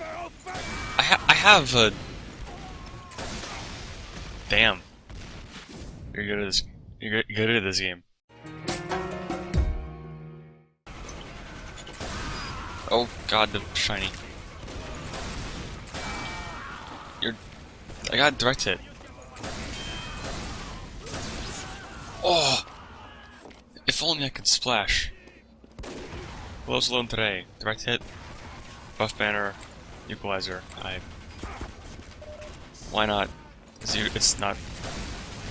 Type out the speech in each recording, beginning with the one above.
I, ha I have a... Damn. You're good at this. You're good- at this game. Oh god, the shiny. You're... I got direct hit. Oh! If only I could splash. Close alone today. Direct hit. Buff banner. Equalizer. I... Why not? It's, not...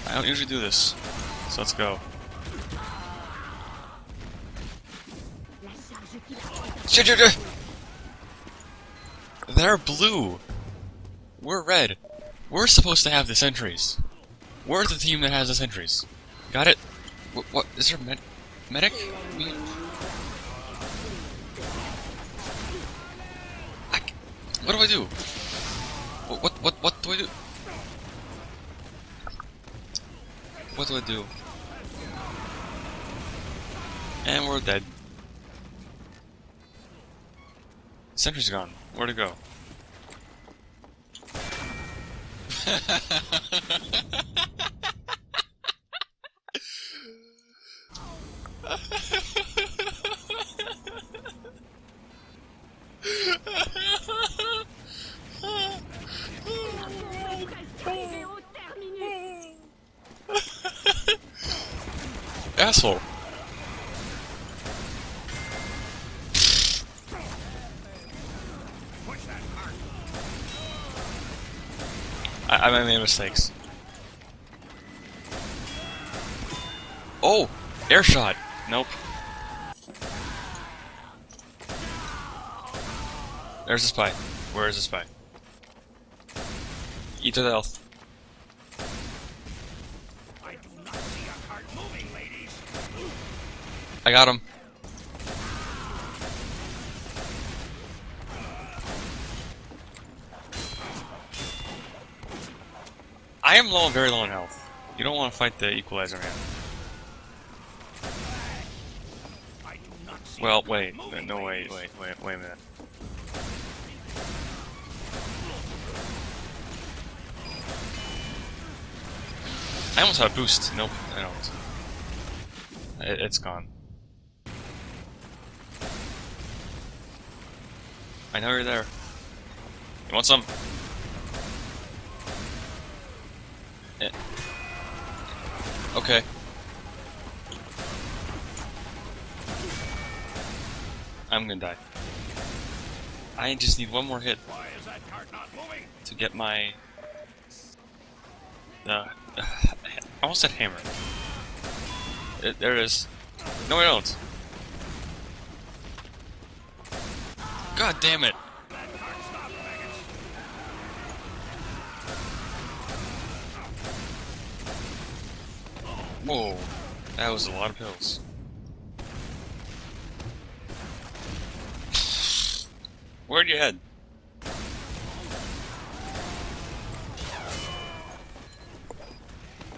I don't usually do this. So let's go. They're blue. We're red. We're supposed to have the sentries. We're the team that has the sentries. Got it? What? what is there med medic? Me? Um, I c what do I do? What, what? What? Do I do? What do I do? And we're dead. Sentry's gone. Where'd it go? Asshole. I, I made mistakes. Oh! Air shot! Nope. There's a spy. Where is the spy? Eat the health. I got him. I am low, very low in health. You don't want to fight the equalizer man. Well, wait. No, wait, wait, wait, wait a minute. I almost had a boost. Nope, I don't. It, it's gone. I know you're there. You want some? Eh. Okay. I'm gonna die. I just need one more hit to get my. Uh, I almost said hammer. It, there it is. No, I don't. God damn it! Whoa, that was a lot of pills. Where'd you head?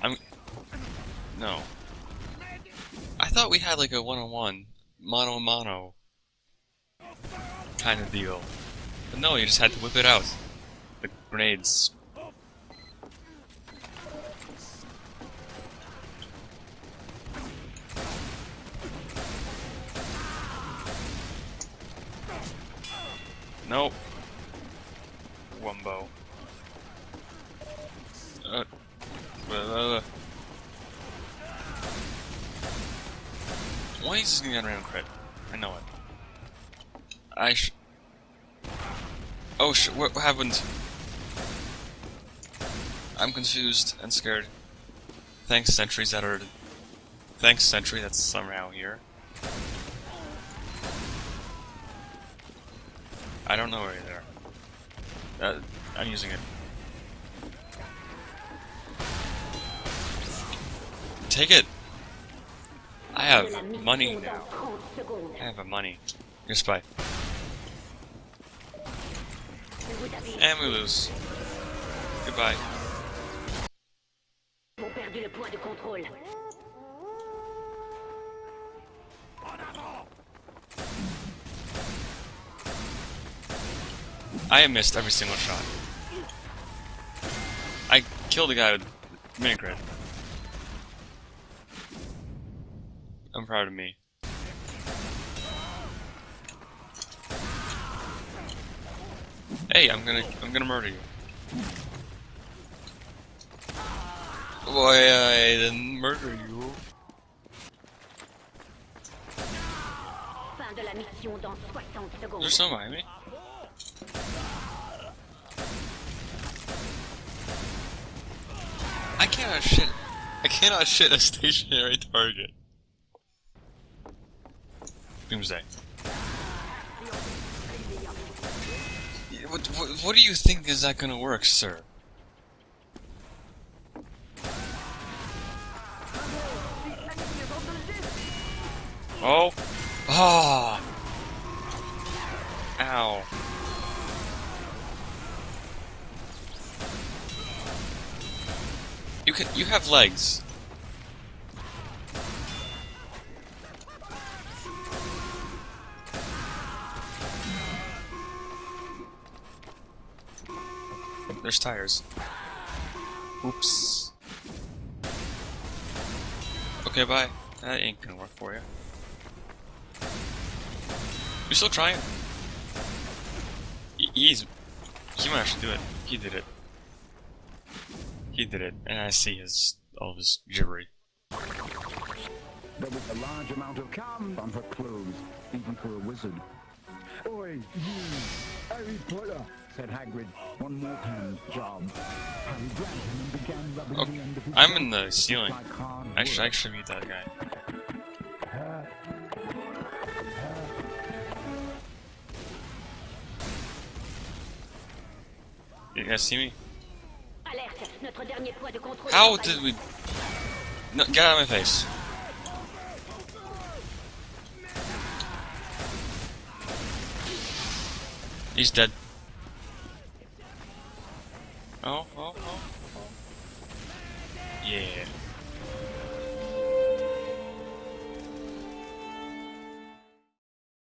I'm. No. I thought we had like a one on one, mono a mono kind of deal. But no, you just had to whip it out. The grenades. Nope. Wumbo. Uh, why is this gonna get crit? I know it. I sh- Oh sh- what, happened? I'm confused and scared. Thanks, sentries that are... Thanks, sentry that's somehow here. I don't know where you're there. Uh, I'm using it. Take it! I have money now. I have a money. Your spy. And we lose. Goodbye. ont perdu le point de contrôle. I missed every single shot. I killed a guy with mini crit. I'm proud of me. Hey, I'm gonna I'm gonna murder you. Boy, I didn't murder you. Fin de la mission dans 60 secondes. There's no behind me. I cannot shit. I cannot shit a stationary target. Doomsday. What, what, what do you think is that gonna work, sir? Oh! Ah! Ow. You can you have legs. There's tires. Oops. Okay, bye. That ain't gonna work for you. You're still trying. He's. He might actually do it. He did it. He did it, and I see his all of his gibbery. There was a large amount of cum on her clothes, even for a wizard. Oi, you, Harry Potter, said Hagrid. One more hand job. Harry grabbed him and began rubbing Okay, the end of his I'm in the ceiling. like I should actually meet that guy. You guys see me? Alerte, notre dernier point de contrôle. How did we? No, get out of my face! He's dead. Oh, oh, oh, oh. Yeah.